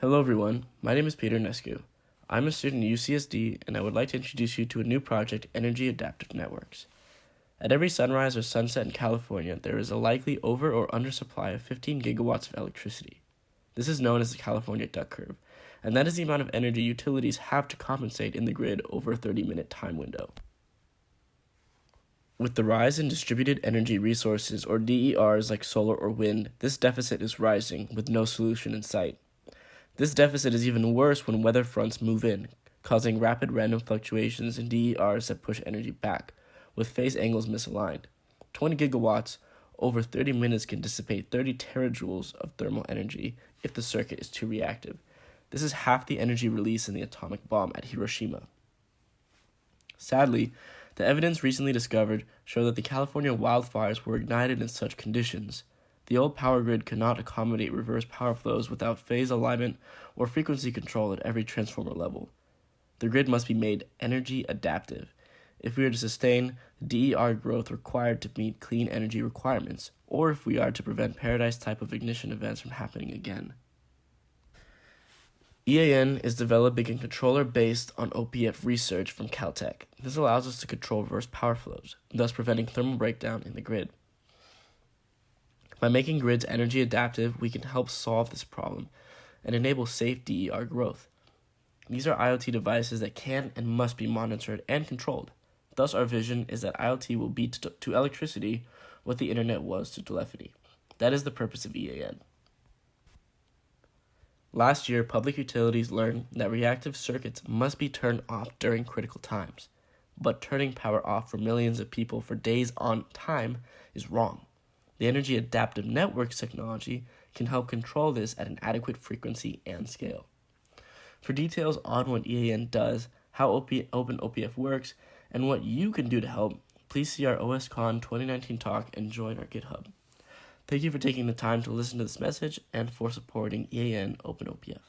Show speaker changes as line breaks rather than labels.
Hello everyone, my name is Peter Nescu. I'm a student at UCSD and I would like to introduce you to a new project, Energy Adaptive Networks. At every sunrise or sunset in California, there is a likely over or undersupply of 15 gigawatts of electricity. This is known as the California duck curve, and that is the amount of energy utilities have to compensate in the grid over a 30 minute time window. With the rise in distributed energy resources, or DERs like solar or wind, this deficit is rising with no solution in sight. This deficit is even worse when weather fronts move in, causing rapid random fluctuations in DERs that push energy back, with phase angles misaligned. 20 gigawatts over 30 minutes can dissipate 30 terajoules of thermal energy if the circuit is too reactive. This is half the energy released in the atomic bomb at Hiroshima. Sadly, the evidence recently discovered showed that the California wildfires were ignited in such conditions. The old power grid could not accommodate reverse power flows without phase alignment or frequency control at every transformer level. The grid must be made energy adaptive if we are to sustain the DER growth required to meet clean energy requirements, or if we are to prevent paradise type of ignition events from happening again. EAN is developing a controller based on OPF research from Caltech. This allows us to control reverse power flows, thus preventing thermal breakdown in the grid. By making grids energy adaptive, we can help solve this problem and enable safe DER growth. These are IoT devices that can and must be monitored and controlled. Thus, our vision is that IoT will be to, to electricity what the internet was to telephony. That is the purpose of EAN. Last year, public utilities learned that reactive circuits must be turned off during critical times, but turning power off for millions of people for days on time is wrong. The Energy Adaptive Networks technology can help control this at an adequate frequency and scale. For details on what EAN does, how Open OPF works, and what you can do to help, please see our OSCON 2019 talk and join our GitHub. Thank you for taking the time to listen to this message and for supporting EAN OpenOPF.